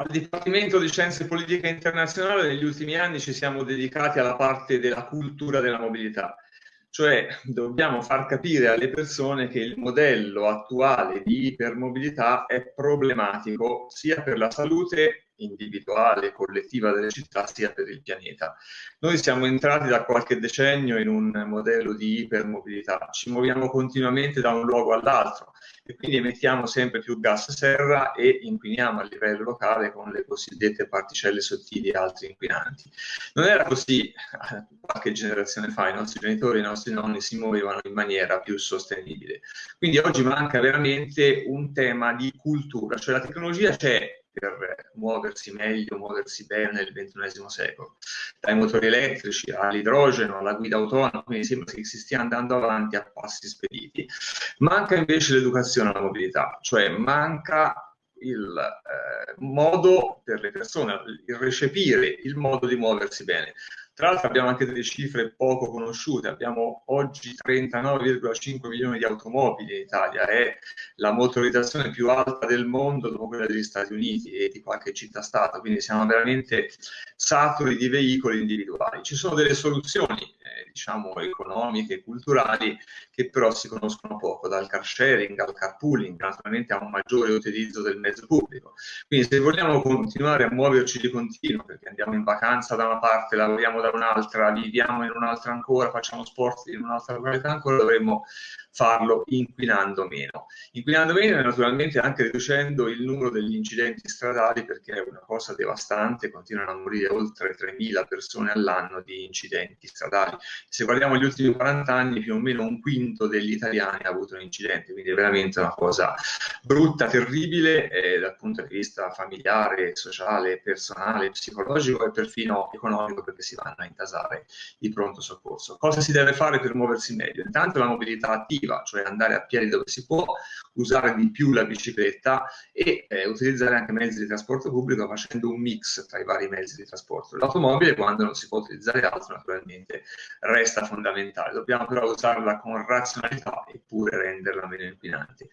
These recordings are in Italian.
Al Dipartimento di Scienze Politiche Internazionali negli ultimi anni ci siamo dedicati alla parte della cultura della mobilità, cioè dobbiamo far capire alle persone che il modello attuale di ipermobilità è problematico sia per la salute individuale e collettiva delle città sia per il pianeta. Noi siamo entrati da qualche decennio in un modello di ipermobilità, ci muoviamo continuamente da un luogo all'altro e quindi emettiamo sempre più gas serra e inquiniamo a livello locale con le cosiddette particelle sottili e altri inquinanti. Non era così eh, qualche generazione fa, i nostri genitori, i nostri nonni si muovevano in maniera più sostenibile. Quindi oggi manca veramente un tema di cultura, cioè la tecnologia c'è, per muoversi meglio, muoversi bene nel XXI secolo, dai motori elettrici all'idrogeno, alla guida autonoma, quindi sembra che si stia andando avanti a passi spediti. Manca invece l'educazione alla mobilità, cioè manca il eh, modo per le persone, il recepire il modo di muoversi bene. Tra l'altro abbiamo anche delle cifre poco conosciute, abbiamo oggi 39,5 milioni di automobili in Italia, è la motorizzazione più alta del mondo dopo quella degli Stati Uniti e di qualche città-stato, quindi siamo veramente saturi di veicoli individuali. Ci sono delle soluzioni, eh, diciamo, economiche, culturali, che però si conoscono poco, dal car sharing al carpooling, naturalmente a un maggiore utilizzo del mezzo pubblico. Quindi se vogliamo continuare a muoverci di continuo, perché andiamo in vacanza da una parte, lavoriamo da da un'altra, viviamo in un'altra ancora, facciamo sport in un'altra località ancora, dovremmo farlo inquinando meno. Inquinando meno e naturalmente anche riducendo il numero degli incidenti stradali perché è una cosa devastante, continuano a morire oltre 3.000 persone all'anno di incidenti stradali. Se guardiamo gli ultimi 40 anni più o meno un quinto degli italiani ha avuto un incidente, quindi è veramente una cosa brutta, terribile eh, dal punto di vista familiare, sociale, personale, psicologico e perfino economico perché si vanno a intasare il pronto soccorso. Cosa si deve fare per muoversi meglio? Intanto la mobilità attiva alternativa, cioè andare a piedi dove si può, usare di più la bicicletta e eh, utilizzare anche mezzi di trasporto pubblico facendo un mix tra i vari mezzi di trasporto. L'automobile, quando non si può utilizzare altro, naturalmente resta fondamentale. Dobbiamo però usarla con razionalità eppure renderla meno inquinante.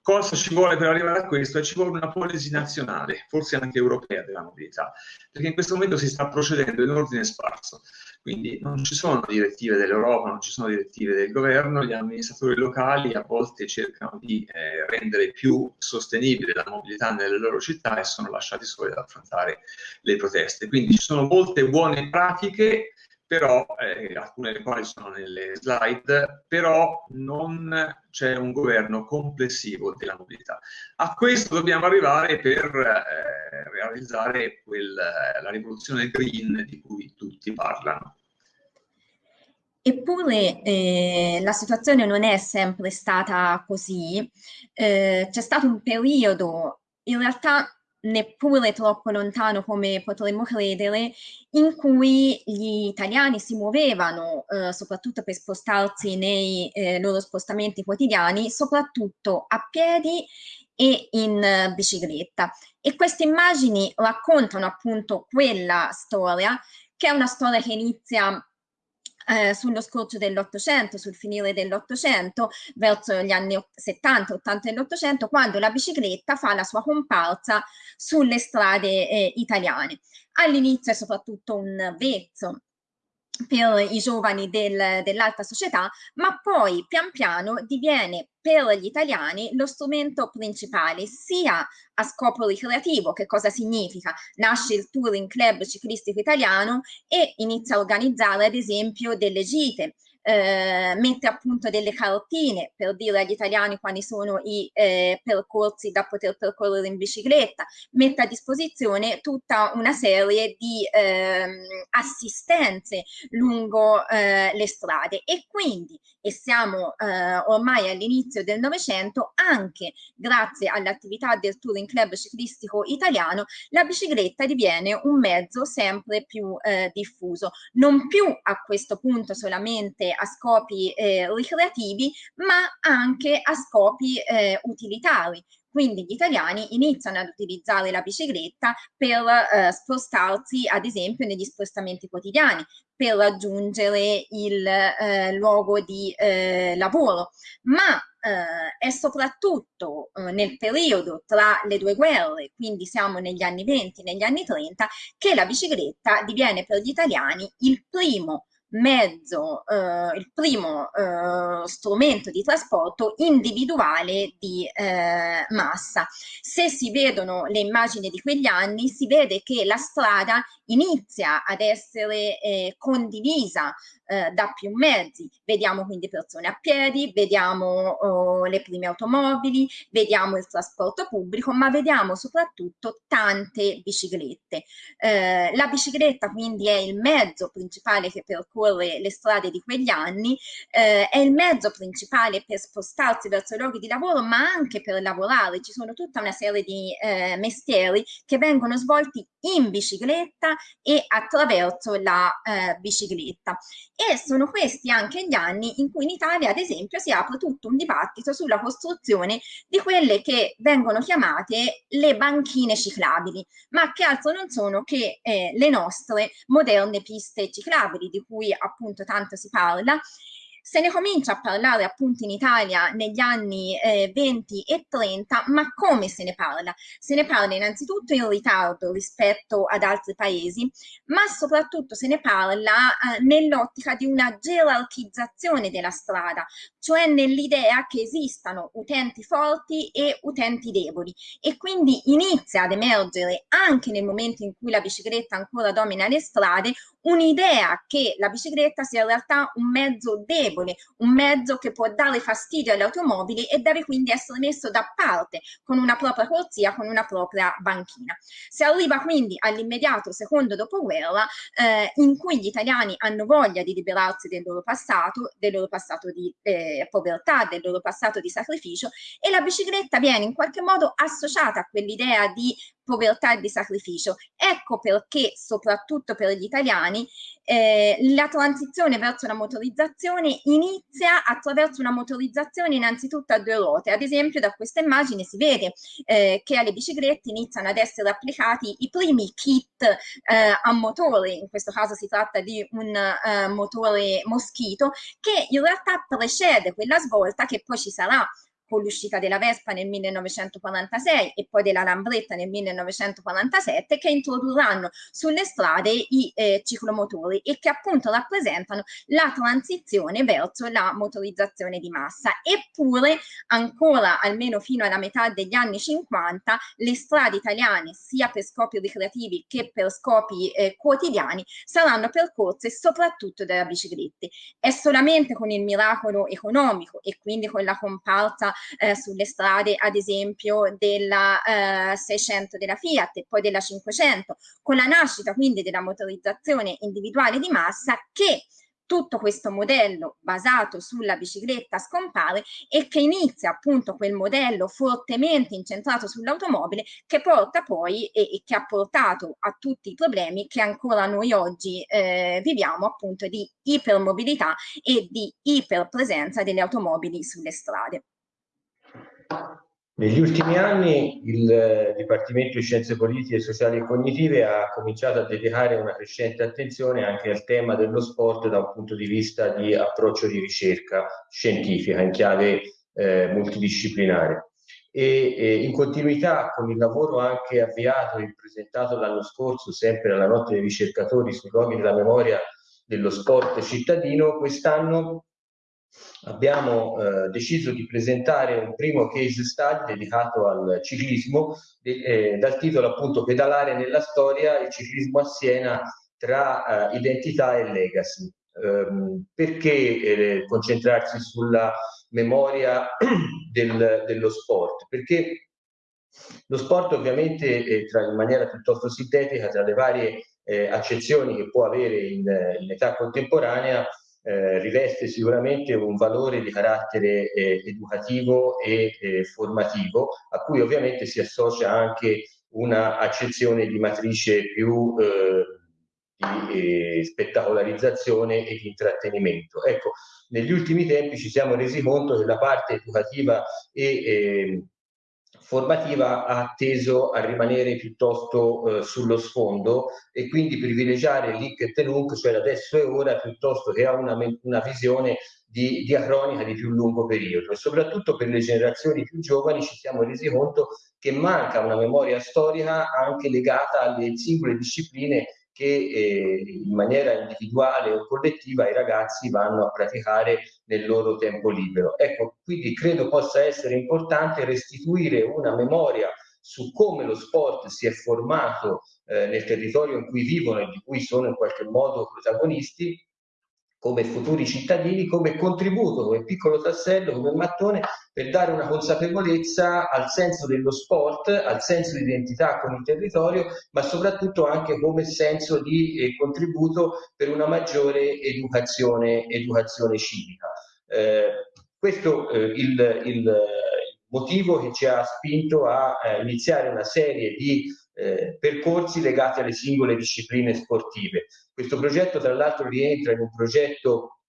Cosa ci vuole per arrivare a questo? Ci vuole una polisi nazionale, forse anche europea della mobilità, perché in questo momento si sta procedendo in ordine sparso. Quindi non ci sono direttive dell'Europa, non ci sono direttive del governo, gli amministratori locali a volte cercano di eh, rendere più sostenibile la mobilità nelle loro città e sono lasciati soli ad affrontare le proteste. Quindi ci sono molte buone pratiche però eh, alcune delle quali sono nelle slide, però non c'è un governo complessivo della mobilità. A questo dobbiamo arrivare per eh, realizzare quel, la rivoluzione green di cui tutti parlano. Eppure eh, la situazione non è sempre stata così, eh, c'è stato un periodo in realtà neppure troppo lontano come potremmo credere, in cui gli italiani si muovevano, eh, soprattutto per spostarsi nei eh, loro spostamenti quotidiani, soprattutto a piedi e in uh, bicicletta. E queste immagini raccontano appunto quella storia, che è una storia che inizia eh, sullo scorcio dell'Ottocento, sul finire dell'Ottocento, verso gli anni 70, 80 dell'Ottocento, quando la bicicletta fa la sua comparsa sulle strade eh, italiane. All'inizio è soprattutto un vezzo per i giovani del, dell'alta società, ma poi pian piano diviene per gli italiani lo strumento principale sia a scopo ricreativo, che cosa significa? Nasce il Touring Club Ciclistico Italiano e inizia a organizzare ad esempio delle gite, eh, mette appunto delle cartine per dire agli italiani quali sono i eh, percorsi da poter percorrere in bicicletta, mette a disposizione tutta una serie di eh, assistenze lungo eh, le strade. E quindi, e siamo eh, ormai all'inizio del Novecento, anche grazie all'attività del Touring Club Ciclistico Italiano, la bicicletta diviene un mezzo sempre più eh, diffuso, non più a questo punto solamente a scopi eh, ricreativi, ma anche a scopi eh, utilitari. quindi gli italiani iniziano ad utilizzare la bicicletta per eh, spostarsi ad esempio negli spostamenti quotidiani, per raggiungere il eh, luogo di eh, lavoro, ma eh, è soprattutto eh, nel periodo tra le due guerre, quindi siamo negli anni 20, negli anni 30, che la bicicletta diviene per gli italiani il primo mezzo, eh, il primo eh, strumento di trasporto individuale di eh, massa. Se si vedono le immagini di quegli anni, si vede che la strada inizia ad essere eh, condivisa eh, da più mezzi. Vediamo quindi persone a piedi, vediamo oh, le prime automobili, vediamo il trasporto pubblico, ma vediamo soprattutto tante biciclette. Eh, la bicicletta quindi è il mezzo principale che percorre le strade di quegli anni, eh, è il mezzo principale per spostarsi verso i luoghi di lavoro, ma anche per lavorare. Ci sono tutta una serie di eh, mestieri che vengono svolti in bicicletta e attraverso la eh, bicicletta e sono questi anche gli anni in cui in Italia, ad esempio, si apre tutto un dibattito sulla costruzione di quelle che vengono chiamate le banchine ciclabili, ma che altro non sono che eh, le nostre moderne piste ciclabili, di cui appunto tanto si parla, se ne comincia a parlare appunto in Italia negli anni eh, 20 e 30, ma come se ne parla? Se ne parla innanzitutto in ritardo rispetto ad altri paesi, ma soprattutto se ne parla eh, nell'ottica di una gerarchizzazione della strada, cioè nell'idea che esistano utenti forti e utenti deboli e quindi inizia ad emergere anche nel momento in cui la bicicletta ancora domina le strade un'idea che la bicicletta sia in realtà un mezzo debole, un mezzo che può dare fastidio alle automobili e deve quindi essere messo da parte con una propria corsia, con una propria banchina. Si arriva quindi all'immediato secondo dopoguerra eh, in cui gli italiani hanno voglia di liberarsi del loro passato, del loro passato di eh, povertà, del loro passato di sacrificio e la bicicletta viene in qualche modo associata a quell'idea di povertà e di sacrificio. Ecco perché, soprattutto per gli italiani, eh, la transizione verso la motorizzazione inizia attraverso una motorizzazione innanzitutto a due ruote. Ad esempio da questa immagine si vede eh, che alle biciclette iniziano ad essere applicati i primi kit eh, a motore, in questo caso si tratta di un eh, motore moschito, che in realtà precede quella svolta che poi ci sarà con l'uscita della Vespa nel 1946 e poi della Lambretta nel 1947 che introdurranno sulle strade i eh, ciclomotori e che appunto rappresentano la transizione verso la motorizzazione di massa. Eppure ancora almeno fino alla metà degli anni 50 le strade italiane sia per scopi ricreativi che per scopi eh, quotidiani saranno percorse soprattutto dalle biciclette. È solamente con il miracolo economico e quindi con la comparsa eh, sulle strade ad esempio della eh, 600 della Fiat e poi della 500 con la nascita quindi della motorizzazione individuale di massa che tutto questo modello basato sulla bicicletta scompare e che inizia appunto quel modello fortemente incentrato sull'automobile che porta poi e, e, che ha portato a tutti i problemi che ancora noi oggi eh, viviamo appunto di ipermobilità e di iperpresenza delle automobili sulle strade. Negli ultimi anni il eh, Dipartimento di Scienze Politiche, Sociali e Cognitive ha cominciato a dedicare una crescente attenzione anche al tema dello sport da un punto di vista di approccio di ricerca scientifica in chiave eh, multidisciplinare. E, e, in continuità con il lavoro anche avviato e presentato l'anno scorso, sempre alla notte dei ricercatori sui luoghi della memoria dello sport cittadino, quest'anno abbiamo eh, deciso di presentare un primo case study dedicato al ciclismo eh, dal titolo appunto Pedalare nella storia, il ciclismo a Siena tra eh, identità e legacy. Ehm, perché eh, concentrarsi sulla memoria del, dello sport? Perché lo sport ovviamente tra, in maniera piuttosto sintetica tra le varie eh, accezioni che può avere in, in età contemporanea eh, riveste sicuramente un valore di carattere eh, educativo e eh, formativo, a cui ovviamente si associa anche una accezione di matrice più eh, di eh, spettacolarizzazione e di intrattenimento. Ecco, negli ultimi tempi ci siamo resi conto che la parte educativa e formativa ha teso a rimanere piuttosto eh, sullo sfondo e quindi privilegiare l'IC e TENUC, cioè adesso e ora, piuttosto che a una, una visione di diacronica di più lungo periodo. E soprattutto per le generazioni più giovani ci siamo resi conto che manca una memoria storica anche legata alle singole discipline che eh, in maniera individuale o collettiva i ragazzi vanno a praticare nel loro tempo libero. Ecco, quindi credo possa essere importante restituire una memoria su come lo sport si è formato eh, nel territorio in cui vivono e di cui sono in qualche modo protagonisti come futuri cittadini, come contributo, come piccolo tassello, come mattone per dare una consapevolezza al senso dello sport, al senso di identità con il territorio, ma soprattutto anche come senso di eh, contributo per una maggiore educazione, educazione civica. Eh, questo è eh, il, il, motivo che ci ha spinto a, a iniziare una serie di eh, percorsi legati alle singole discipline sportive. Questo progetto tra l'altro rientra in un progetto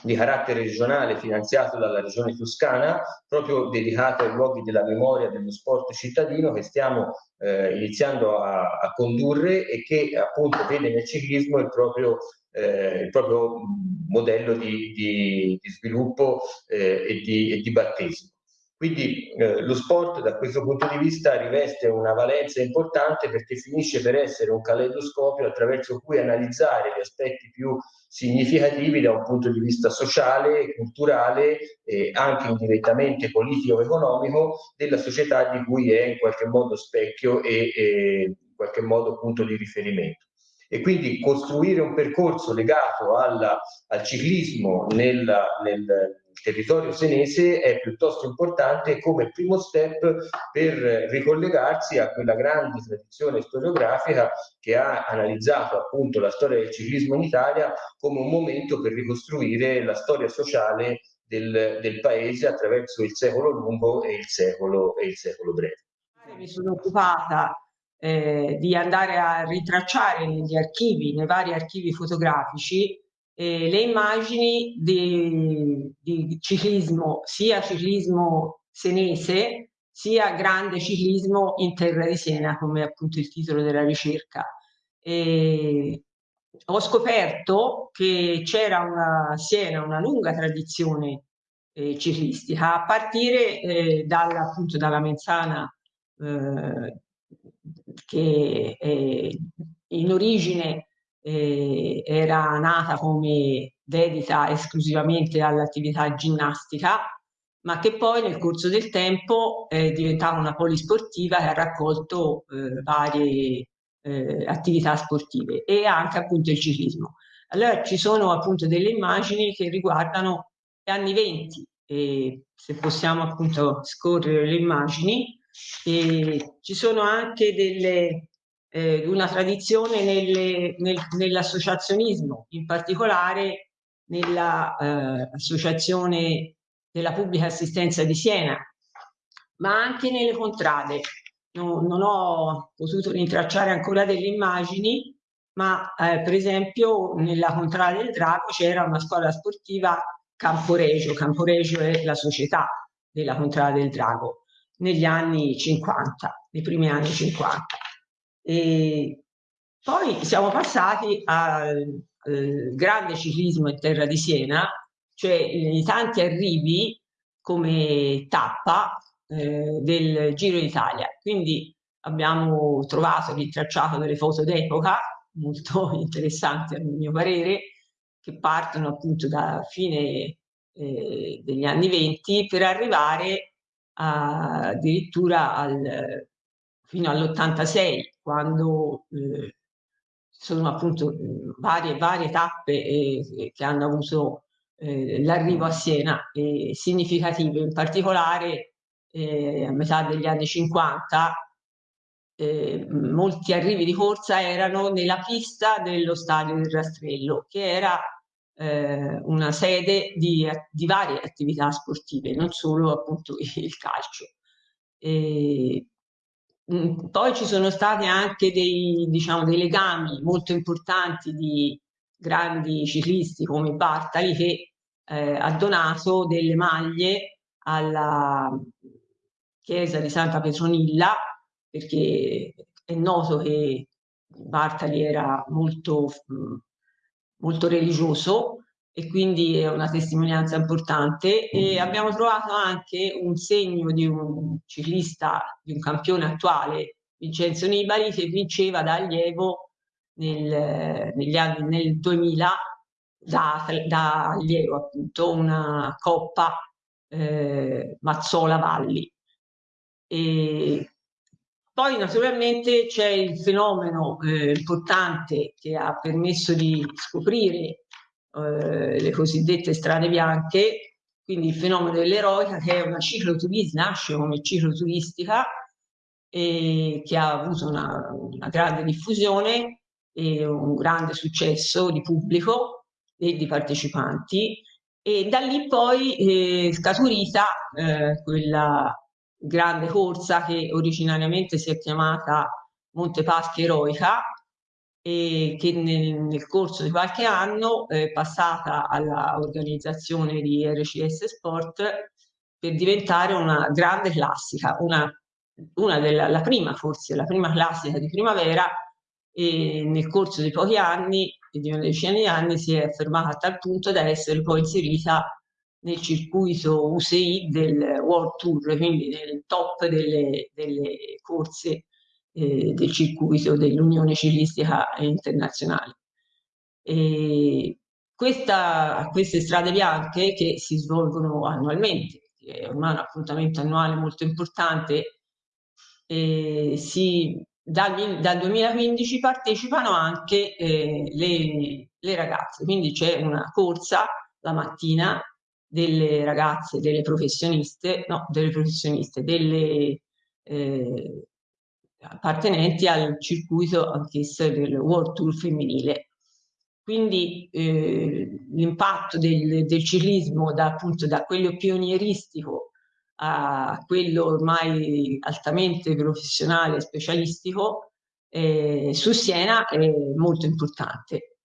di carattere regionale finanziato dalla regione toscana, proprio dedicato ai luoghi della memoria dello sport cittadino che stiamo eh, iniziando a, a, condurre e che appunto vede nel ciclismo il proprio, eh, il proprio modello di, di, di sviluppo eh, e, di, e di battesimo. Quindi eh, lo sport da questo punto di vista riveste una valenza importante perché finisce per essere un caleidoscopio attraverso cui analizzare gli aspetti più significativi da un punto di vista sociale, culturale e anche indirettamente politico-economico della società di cui è in qualche modo specchio e, e in qualche modo punto di riferimento. E quindi costruire un percorso legato alla, al ciclismo nel, nel, territorio senese è piuttosto importante come primo step per ricollegarsi a quella grande tradizione storiografica che ha analizzato appunto la storia del ciclismo in Italia come un momento per ricostruire la storia sociale del, del paese attraverso il secolo lungo e il secolo, e il secolo breve. Mi sono occupata eh, di andare a ritracciare negli archivi, nei vari archivi fotografici, eh, le immagini di, di, ciclismo, sia ciclismo senese, sia grande ciclismo in terra di Siena, come appunto il titolo della ricerca. E ho scoperto che c'era a Siena una lunga tradizione eh, ciclistica, a partire eh, dalla, appunto dalla Menzana eh, che in origine eh, era nata come dedita esclusivamente all'attività ginnastica, ma che poi nel corso del tempo è diventata una polisportiva che ha raccolto eh, varie eh, attività sportive e anche appunto il ciclismo. Allora ci sono appunto delle immagini che riguardano gli anni 20 e se possiamo appunto scorrere le immagini e ci sono anche delle, eh, una tradizione nell'associazionismo, in particolare nell'associazione eh, della pubblica assistenza di Siena, ma anche nelle contrade. No, non ho potuto rintracciare ancora delle immagini, ma eh, per esempio nella contrada del Drago c'era una scuola sportiva Camporegio. Camporegio è la società della contrada del Drago negli anni 50, nei primi anni 50. E poi siamo passati al, al grande ciclismo in terra di Siena, cioè i tanti arrivi come tappa eh, del Giro d'Italia. Quindi abbiamo trovato, ritracciato delle foto d'epoca molto interessanti a mio parere, che partono appunto da fine eh, degli anni 20 per arrivare addirittura al, fino all'86, quando eh, sono appunto varie, varie tappe eh, che hanno avuto eh, l'arrivo a Siena eh, significative, in particolare eh, a metà degli anni 50 eh, molti arrivi di corsa erano nella pista dello stadio del Rastrello, che era eh, una sede di, di, varie attività sportive, non solo appunto il calcio. E, mm, poi ci sono stati anche dei, diciamo, dei legami molto importanti di grandi ciclisti come Bartali che eh, ha donato delle maglie alla, chiesa di Santa Petronilla, perché è noto che Bartali era molto, molto religioso e quindi è una testimonianza importante e abbiamo trovato anche un segno di un ciclista, di un campione attuale, Vincenzo Nibali, che vinceva da allievo nel, negli anni, nel 2000 da, da allievo appunto una coppa eh, Mazzola Valli. E poi naturalmente c'è il fenomeno eh, importante che ha permesso di scoprire eh, le cosiddette strade bianche, quindi il fenomeno dell'eroica che è una cicloturistica, nasce come cicloturistica e che ha avuto una, una grande diffusione e un grande successo di pubblico e di partecipanti. E da lì poi eh, scaturita eh, quella grande corsa che originariamente si è chiamata Monte Paschi Eroica e che nel, nel corso di qualche anno è passata all'organizzazione di RCS Sport per diventare una grande classica, una, una della, la prima forse, la prima classica di primavera e nel corso di pochi anni, di una decina di anni, si è fermata a tal punto da essere poi inserita nel circuito UCI del World Tour, quindi nel top delle, delle corse eh, del circuito dell'Unione Ciclistica Internazionale. E questa, queste strade bianche che si svolgono annualmente, è ormai un appuntamento annuale molto importante, eh, si, dal, dal, 2015 partecipano anche eh, le, le ragazze, quindi c'è una corsa la mattina delle ragazze, delle professioniste, no, delle professioniste, delle eh, appartenenti al circuito anch'esso del World Tour femminile. Quindi eh, l'impatto del, del, ciclismo da, appunto, da quello pionieristico a quello ormai altamente professionale e specialistico eh, su Siena è molto importante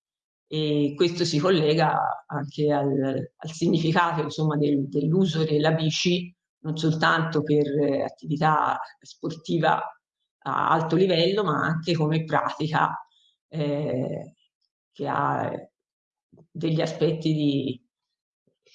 e questo si collega anche al, al significato del, dell'uso della bici non soltanto per eh, attività sportiva a alto livello ma anche come pratica eh, che ha degli aspetti di,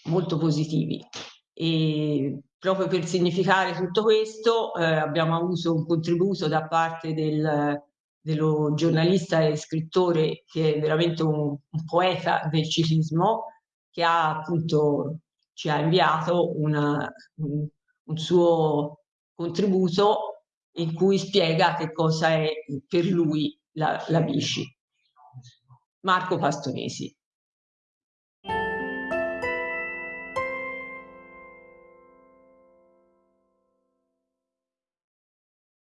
molto positivi. E proprio per significare tutto questo eh, abbiamo avuto un contributo da parte del dello giornalista e scrittore che è veramente un, un poeta del ciclismo, che ha appunto ci ha inviato una, un, un suo contributo in cui spiega che cosa è per lui la, la bici. Marco Pastonesi.